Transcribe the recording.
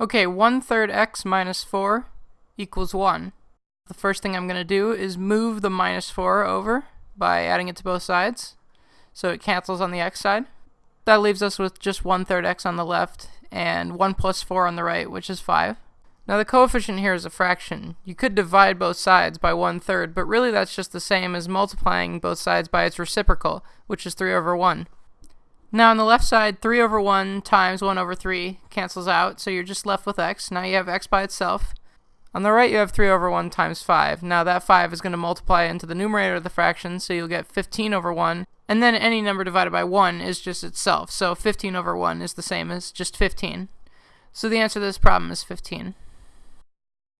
Okay, 1 third x minus 4 equals 1. The first thing I'm going to do is move the minus 4 over by adding it to both sides. So it cancels on the x side. That leaves us with just 1 third x on the left and 1 plus 4 on the right, which is 5. Now the coefficient here is a fraction. You could divide both sides by 1 third, but really that's just the same as multiplying both sides by its reciprocal, which is 3 over 1. Now on the left side, 3 over 1 times 1 over 3 cancels out, so you're just left with x. Now you have x by itself. On the right, you have 3 over 1 times 5. Now that 5 is going to multiply into the numerator of the fraction, so you'll get 15 over 1. And then any number divided by 1 is just itself, so 15 over 1 is the same as just 15. So the answer to this problem is 15.